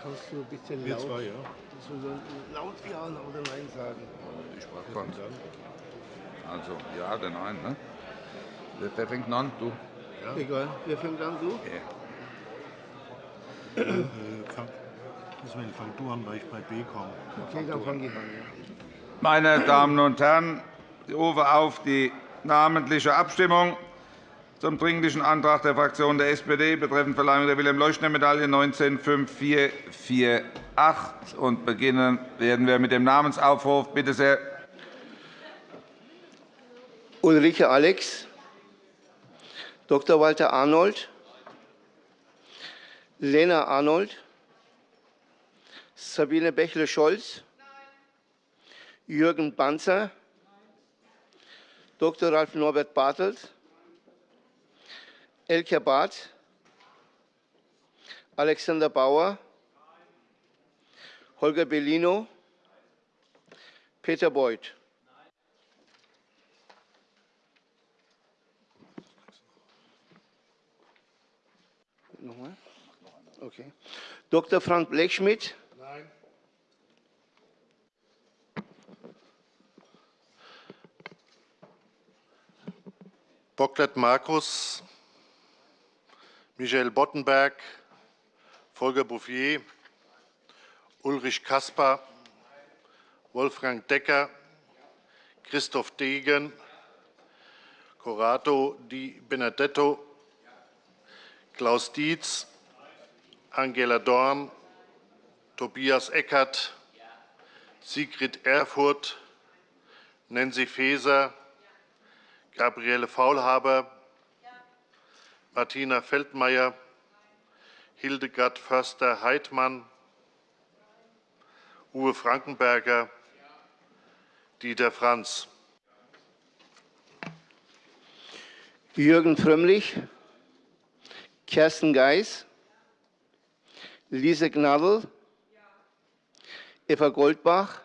[SPEAKER 9] kannst du ein bisschen laut, zwei, ja. laut Ja oder Nein sagen.
[SPEAKER 1] Ich sprach Also ja oder nein. Ne? Wer fängt an? Du?
[SPEAKER 9] Ja. Egal. Wer fängt an? Du?
[SPEAKER 10] Ja. Deswegen fang du an, weil ich bei B komme.
[SPEAKER 9] Okay, dann fange ich an.
[SPEAKER 1] Meine Damen und Herren, ich rufe auf die namentliche Abstimmung zum Dringlichen Antrag der Fraktion der SPD betreffend Verleihung der Wilhelm-Leuschner-Medaille 195448. Und beginnen werden wir mit dem Namensaufruf. Bitte sehr.
[SPEAKER 9] Ulrike Alex, Dr. Walter Arnold, Lena Arnold, Sabine Bächle-Scholz, Jürgen Banzer, Dr. Ralf Norbert Bartelt, Elke Barth, Alexander Bauer, Holger Bellino, Peter Beuth. Nochmal? Okay. Dr. Frank Blechschmidt.
[SPEAKER 10] Bocklet Markus, Michael Boddenberg, Volker Bouffier, Ulrich Kasper, Wolfgang Decker, Christoph Degen, Corrado Di Benedetto, Klaus Dietz, Angela Dorn, Tobias Eckert, Sigrid Erfurth, Nancy Faeser, Gabriele Faulhaber, Martina Feldmayer, Hildegard Förster-Heidmann, Uwe Frankenberger, Dieter Franz.
[SPEAKER 9] Jürgen Frömmlich, Kerstin Geis, Lise Gnadl, Eva Goldbach,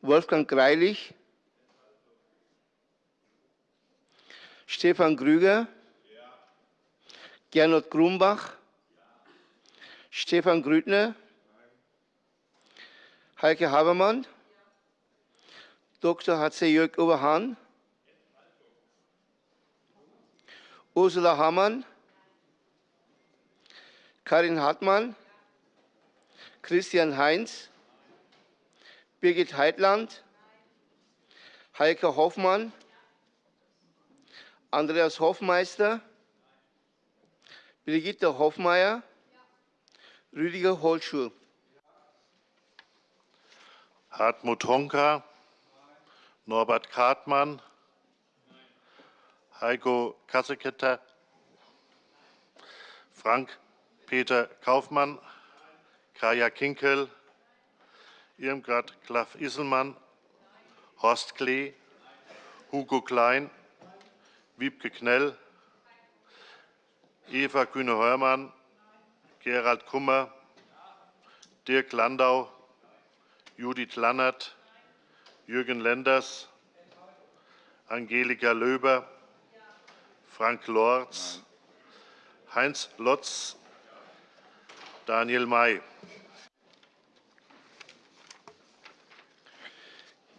[SPEAKER 9] Wolfgang Greilich, Stefan Grüger, Gernot Grumbach, Stefan Grüttner, Heike Habermann, Dr. H.C. Jörg Oberhahn, Ursula Hamann, Karin Hartmann, Christian Heinz, Birgit Heitland, Heike Hoffmann, Andreas Hofmeister, Brigitte Hofmeier, Rüdiger Holschuh.
[SPEAKER 10] Hartmut Honka, Norbert Kartmann, Heiko Kasseketter, Frank Peter Kaufmann, Kaya Kinkel, Irmgard Klaff-Isselmann, Horst Klee, Hugo Klein, Wiebke Knell, Eva Kühne-Heuermann, Gerald Kummer, Dirk Landau, Judith Lannert, Jürgen Lenders, Angelika Löber, Frank Lorz, Heinz Lotz, Daniel May.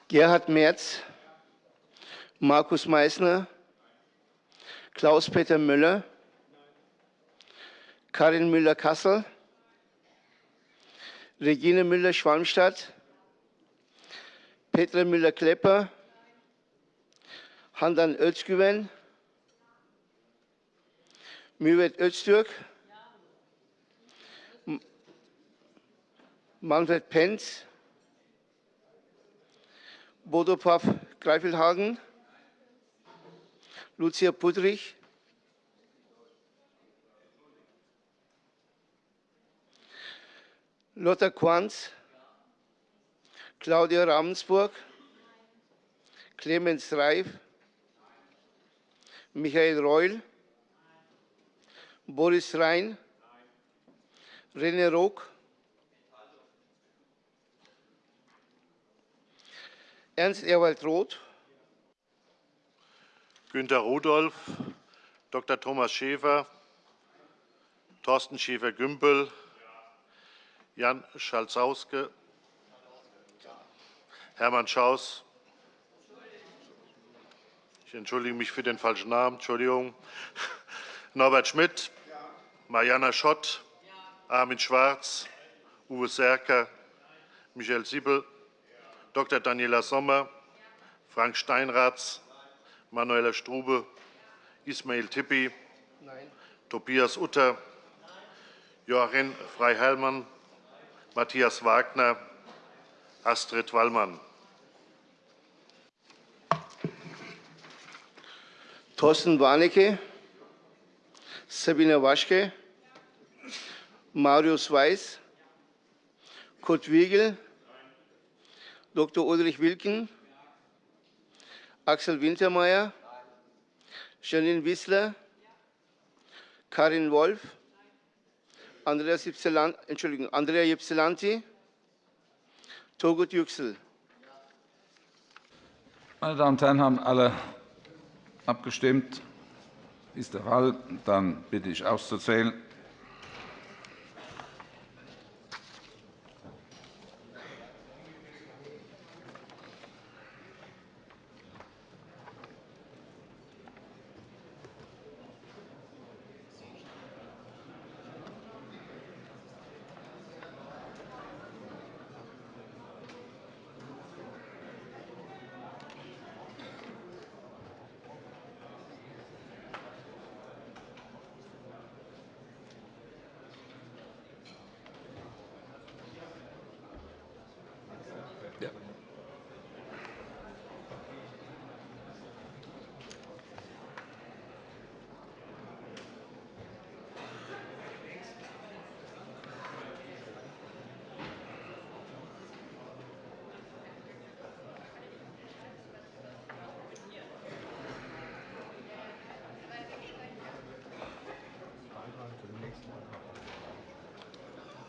[SPEAKER 9] Gerhard Merz, Markus Meysner, Klaus-Peter Müller, Karin Müller-Kassel, Regine Müller-Schwalmstadt, Petra Müller-Klepper, Handan Özgüven, Mürvet Öztürk, Manfred Penz, Bodo Paff Greifelhagen, Lucia Pudrich, Lothar Quanz, Claudia Ravensburg, Clemens Reif, Michael Reul, Boris Rhein, René Rock, Ernst Ewald Roth,
[SPEAKER 10] Günter Rudolph, Dr. Thomas Schäfer, Thorsten Schäfer-Gümbel, Jan Schalzauske, Hermann Schaus. Ich entschuldige mich für den falschen Namen. Entschuldigung. Norbert Schmidt, Mariana Schott, Armin Schwarz, Uwe Serker, Michael Siebel, Dr. Daniela Sommer, Frank Steinratz, Manuela Strube, Ismail Tippi, Tobias Utter, Joachim Freiherrmann, Matthias Wagner, Astrid Wallmann.
[SPEAKER 9] Thorsten Warnecke, Sabine Waschke, Marius Weiß, Kurt Wiegel, Dr. Ulrich Wilken, Axel Wintermeyer, Janine Wissler, Karin Wolf, Andrea, Entschuldigung, Andrea Ypsilanti, Togut Yüksel.
[SPEAKER 1] Meine Damen und Herren, haben alle abgestimmt? Ist der Fall. Dann bitte ich auszuzählen.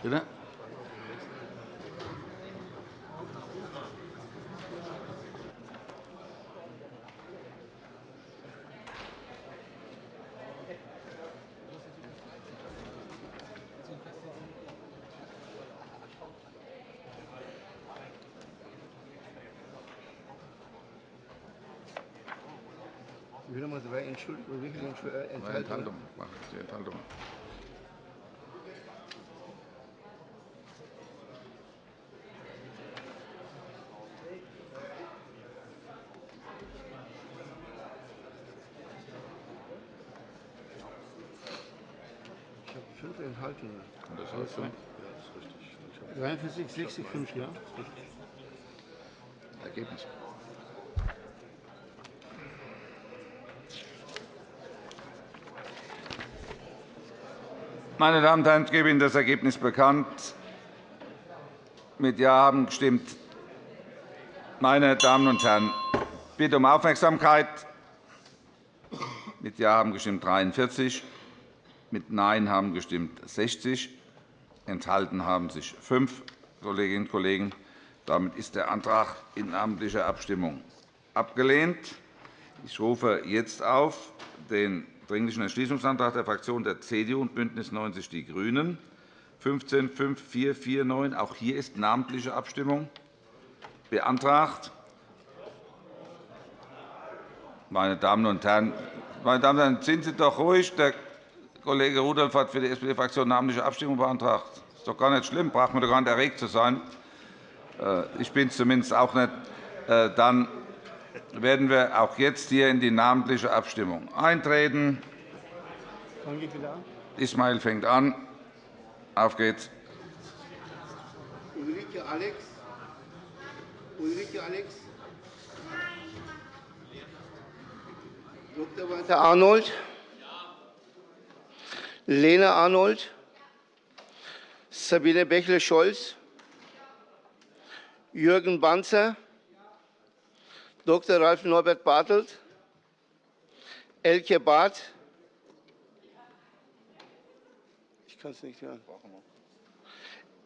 [SPEAKER 1] Bitte?
[SPEAKER 9] Ich will nochmal viele Enthaltungen?
[SPEAKER 1] Enthaltung. Enthaltung.
[SPEAKER 9] Fünf Enthaltungen.
[SPEAKER 1] Das heißt, ja, das ist richtig.
[SPEAKER 9] 43, 60, 5, ja?
[SPEAKER 1] Ergebnis. Meine Damen und Herren, ich gebe Ihnen das Ergebnis bekannt. Mit Ja haben gestimmt. Meine Damen und Herren, bitte um Aufmerksamkeit. Mit Ja haben gestimmt 43, mit Nein haben gestimmt 60, enthalten haben sich fünf Kolleginnen und Kollegen. Damit ist der Antrag in namentlicher Abstimmung abgelehnt. Ich rufe jetzt auf den Dringlichen Entschließungsantrag der Fraktionen der CDU und BÜNDNIS 90 die GRÜNEN 15 5449. Auch hier ist namentliche Abstimmung beantragt. Meine Damen und Herren, meine Damen und Herren, sind Sie doch ruhig. Der Kollege Rudolph hat für die SPD-Fraktion namentliche Abstimmung beantragt. Das ist doch gar nicht schlimm. Braucht man doch gar nicht erregt zu sein. Äh, ich bin es zumindest auch nicht. Äh, dann werden wir auch jetzt hier in die namentliche Abstimmung eintreten. Ismail fängt an. Auf geht's.
[SPEAKER 9] Ulrike Alex. Ulrike Alex. Dr. Walter Arnold. Lena Arnold. Sabine Bächle-Scholz. Jürgen Banzer. Dr. Ralf Norbert Bartelt. Elke Barth. Ich kann es nicht hören.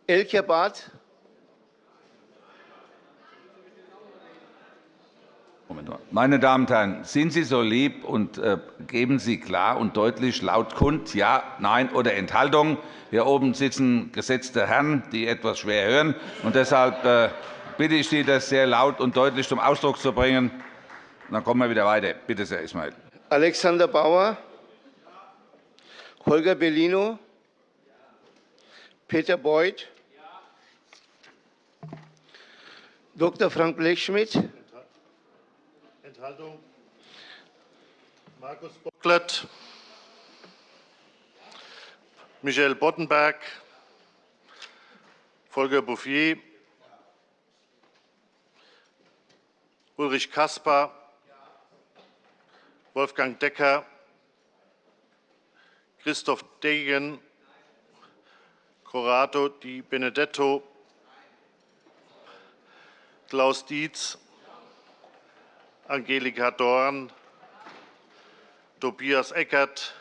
[SPEAKER 9] Elke Barth.
[SPEAKER 1] Meine Damen und Herren, sind Sie so lieb und äh, geben Sie klar und deutlich laut kund, Ja, Nein oder Enthaltung. Hier oben sitzen gesetzte Herren, die etwas schwer hören. Und deshalb äh, bitte ich Sie, das sehr laut und deutlich zum Ausdruck zu bringen. Dann kommen wir wieder weiter. Bitte sehr, Ismail.
[SPEAKER 9] Alexander Bauer, Holger Bellino, Peter Beuth, Dr. Frank Blechschmidt,
[SPEAKER 10] Enthaltung. Markus Bocklet, Michael Boddenberg, Volker Bouffier, Ulrich Caspar, Wolfgang Decker, Christoph Degen, Corrado Di Benedetto, Klaus Dietz, Angelika Dorn, Tobias Eckert,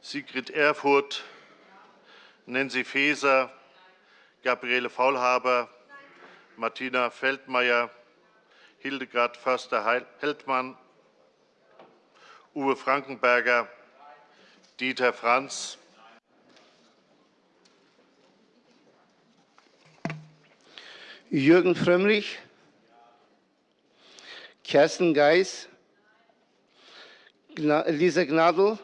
[SPEAKER 10] Sigrid Erfurth, Nancy Faeser, Gabriele Faulhaber, Martina Feldmayer, Hildegard Förster-Heldmann, Uwe Frankenberger, Dieter Franz,
[SPEAKER 9] Jürgen Frömmrich, Kerstin Geis, Lisa Gnadl,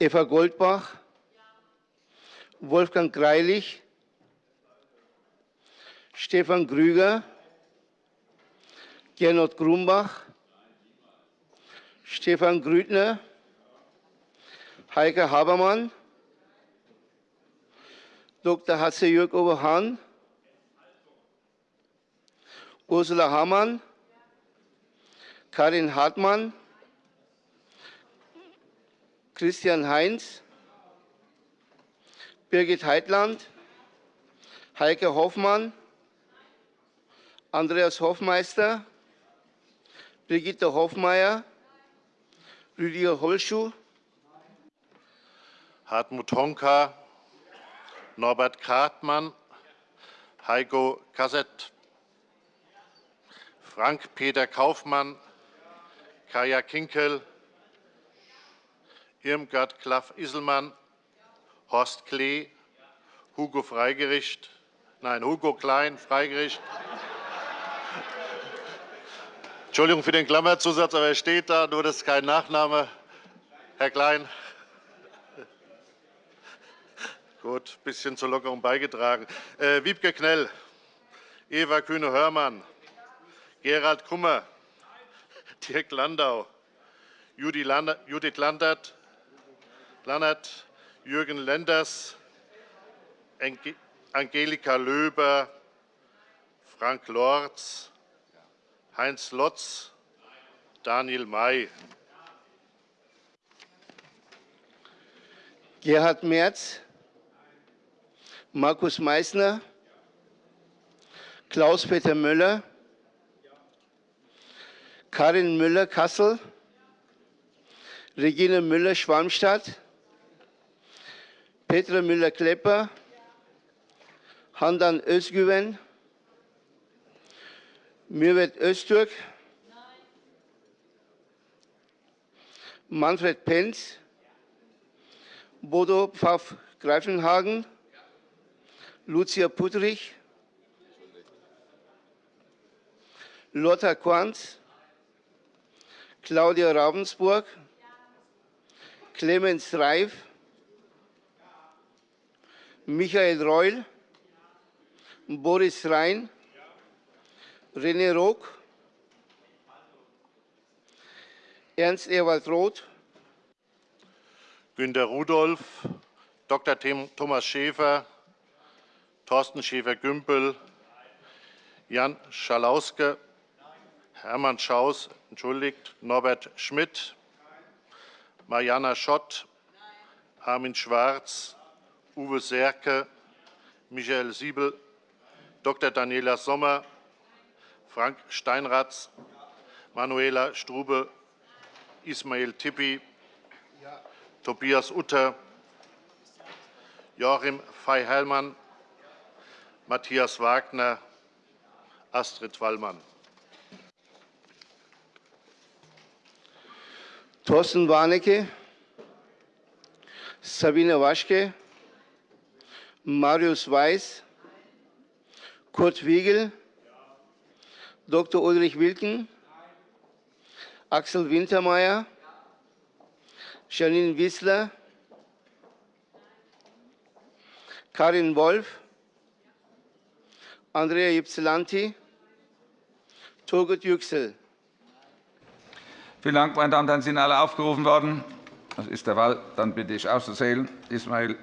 [SPEAKER 9] Eva Goldbach, Wolfgang Greilich, Stefan Grüger, Gernot Grumbach, Stefan Grüttner, Heike Habermann, Dr. Hatze-Jörg Oberhahn, Ursula Hamann, Karin Hartmann, Christian Heinz, Birgit Heitland, Heike Hoffmann, Andreas Hofmeister, Brigitte Hofmeier, Rüdiger Holschuh,
[SPEAKER 10] Hartmut Honka, Norbert Kartmann, Heiko Kassett, Frank-Peter Kaufmann, Kaya Kinkel, Irmgard Klaff-Isselmann, Horst Klee, Hugo Freigericht, nein, Hugo Klein, Freigericht. Entschuldigung für den Klammerzusatz, aber er steht da, nur das ist kein Nachname. Herr Klein. Gut, ein bisschen zur Lockerung beigetragen. Äh, Wiebke Knell, Eva Kühne-Hörmann, Gerald Kummer, Dirk Landau, Judith Landert, Lannert, Jürgen Lenders, Angelika Löber, Frank Lorz, Heinz Lotz, Daniel May.
[SPEAKER 9] Gerhard Merz, Markus Meissner, Klaus-Peter Müller, Karin Müller-Kassel, Regine Müller-Schwalmstadt, Petra Müller-Klepper, Handan Özgüven, Mürvet Öztürk, Manfred Penz, Bodo Pfaff-Greifenhagen, Lucia Puttrich, Lothar Quanz, Claudia Ravensburg, Clemens Reif, Michael Reul, Boris Rhein, René Rook, Ernst Ewald Roth,
[SPEAKER 10] Günter Rudolph, Dr. Thomas Schäfer, Thorsten Schäfer-Gümbel, Jan Schalauske, Hermann Schaus, entschuldigt, Norbert Schmidt, Mariana Schott, Armin Schwarz, Uwe Serke, Michael Siebel, Dr. Daniela Sommer, Frank Steinratz, Manuela Strube, Ismail Tippi, Tobias Utter, Joachim Fey-Hellmann, Matthias Wagner, Astrid Wallmann.
[SPEAKER 9] Thorsten Warnecke, Sabine Waschke, Marius Weiß, Kurt Wiegel, Dr. Ulrich Wilken, Axel Wintermeyer, Janine Wissler, Karin Wolf, Andrea Ypsilanti, Turgut Yüksel.
[SPEAKER 1] Vielen Dank, meine Damen und Herren. Sind alle aufgerufen worden. Das ist der Fall. Dann bitte ich auszuzählen. Ismail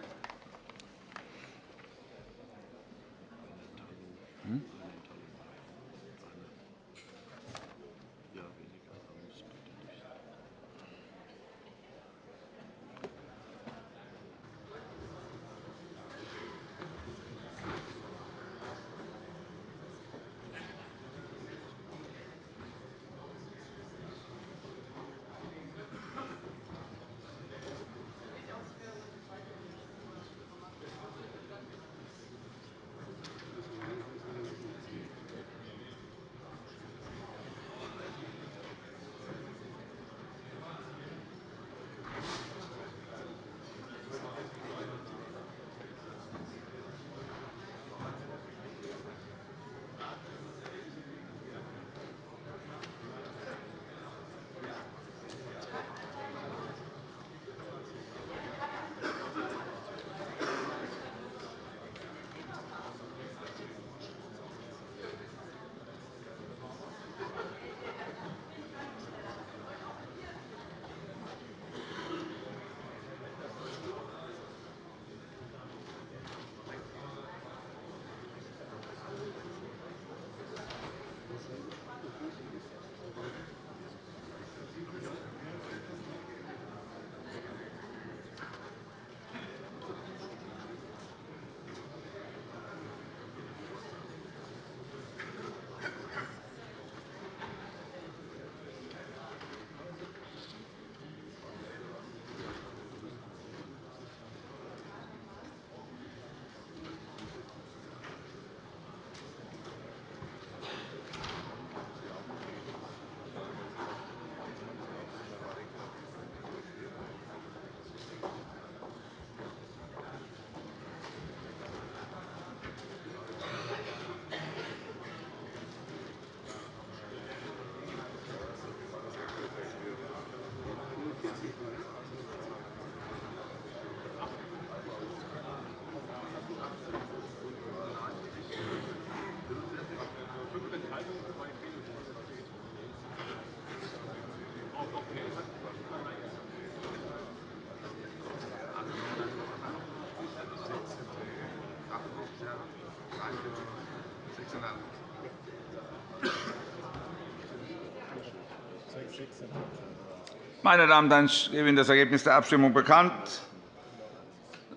[SPEAKER 1] Meine Damen und Herren, ich gebe Ihnen das Ergebnis der Abstimmung bekannt.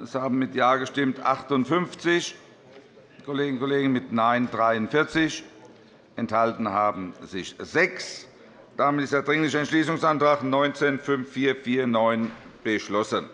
[SPEAKER 1] Es haben mit Ja gestimmt 58 Kolleginnen und Kollegen, mit Nein 43. Enthalten haben sich sechs. Damit ist der Dringliche Entschließungsantrag 19 5449 beschlossen.